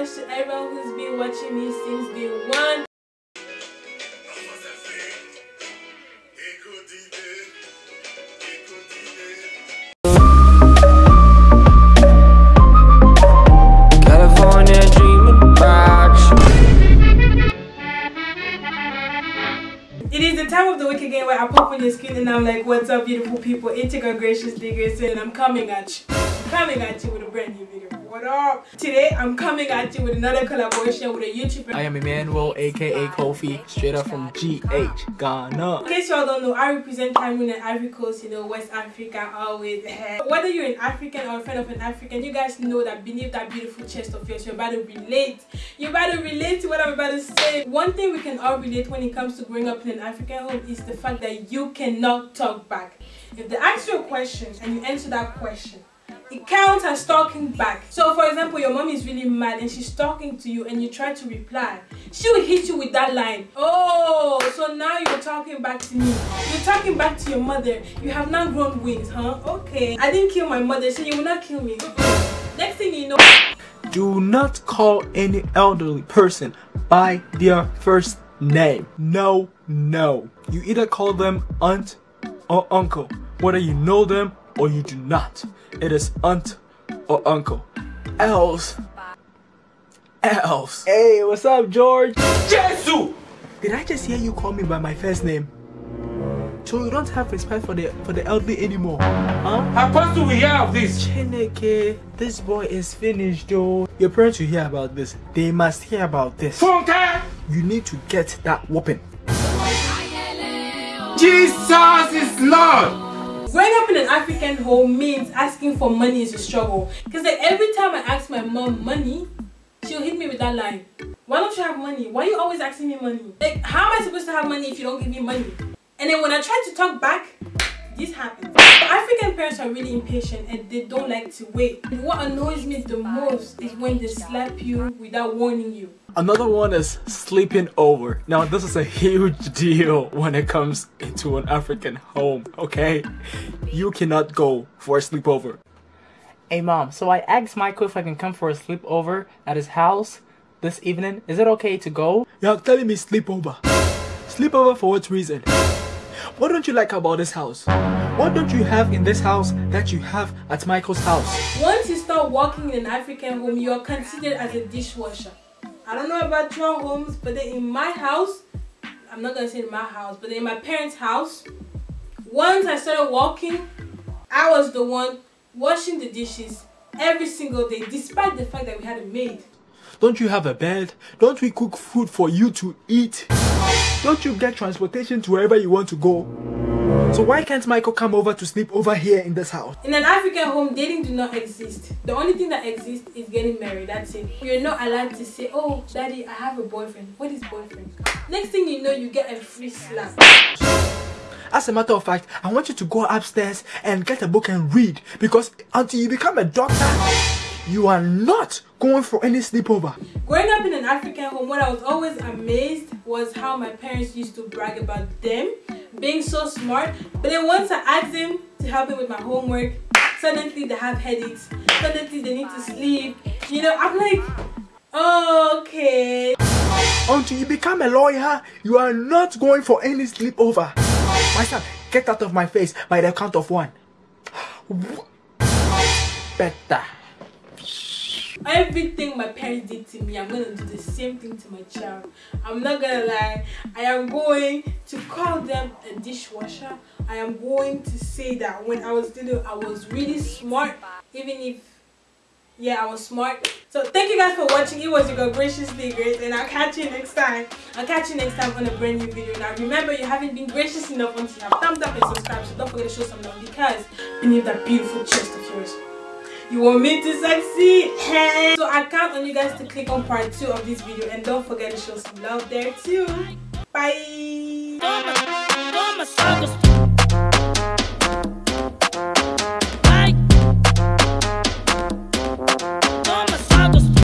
much to everyone who's been watching me since day one. California dreaming about you. It is the time of the week again where I pop on your screen and I'm like, what's up beautiful people? It's your girl Graciously Grace and I'm coming at you. Coming at you with a brand new video. What up? Today I'm coming at you with another collaboration with a YouTuber. I am Emmanuel, aka Kofi, straight up from GH, Ghana. In case y'all don't know, I represent Cameroon and Ivory Coast, you know, West Africa always. Whether you're an African or a friend of an African, you guys know that beneath that beautiful chest of yours, you're about to relate. You're about to relate to what I'm about to say. One thing we can all relate when it comes to growing up in an African home is the fact that you cannot talk back. If they ask you a question and you answer that question, it counts as talking back. So for example, your mom is really mad and she's talking to you and you try to reply. She will hit you with that line. Oh, so now you're talking back to me. You're talking back to your mother. You have now grown wings, huh? Okay. I didn't kill my mother, so you will not kill me. Next thing you know, Do not call any elderly person by their first name. No, no. You either call them aunt or uncle, whether you know them or you do not. It is aunt or uncle. Else. Else. Hey, what's up, George? Jesus! Did I just hear you call me by my first name? So you don't have respect for the for the elderly anymore, huh? How fast do we hear of this? Chineke, this boy is finished though. Your parents will hear about this. They must hear about this. Funke! You need to get that whooping. Jesus is Lord! Growing up in an African home means asking for money is a struggle. Because like every time I ask my mom money, she'll hit me with that line. Why don't you have money? Why are you always asking me money? Like, how am I supposed to have money if you don't give me money? And then when I try to talk back, this happens. African parents are really impatient and they don't like to wait. What annoys me the most is when they slap you without warning you. Another one is sleeping over. Now, this is a huge deal when it comes into an African home, okay? You cannot go for a sleepover. Hey, mom, so I asked Michael if I can come for a sleepover at his house this evening. Is it okay to go? You're telling me sleepover. Sleepover for what reason? What don't you like about this house? What don't you have in this house that you have at Michael's house? Once you start working in an African home, you are considered as a dishwasher. I don't know about your homes, but then in my house, I'm not gonna say in my house, but in my parents' house, once I started walking, I was the one washing the dishes every single day, despite the fact that we had a maid. Don't you have a bed? Don't we cook food for you to eat? Don't you get transportation to wherever you want to go? So why can't Michael come over to sleep over here in this house? In an African home, dating do not exist. The only thing that exists is getting married. That's it. You're not allowed to say, "Oh, daddy, I have a boyfriend." What is boyfriend? Next thing you know, you get a free slap. As a matter of fact, I want you to go upstairs and get a book and read because until you become a doctor, you are not going for any sleepover. Growing up in an African home, what I was always amazed was how my parents used to brag about them being so smart. But then once I asked them to help me with my homework, suddenly they have headaches. Suddenly they need to sleep. You know, I'm like, oh, okay. Until you become a lawyer, you are not going for any sleepover. My son, get out of my face by the count of one. Better. Everything my parents did to me, I'm gonna do the same thing to my child. I'm not gonna lie. I am going to call them a dishwasher. I am going to say that when I was little, I was really smart, even if yeah, I was smart. So thank you guys for watching. It was your girl Graciously Grace, and I'll catch you next time. I'll catch you next time on a brand new video. Now remember, you haven't been gracious enough until you have thumbs up and subscribe. So don't forget to show some love because beneath that beautiful chest of yours. You want me to succeed? So I count on you guys to click on part 2 of this video and don't forget to show some love there too. Bye.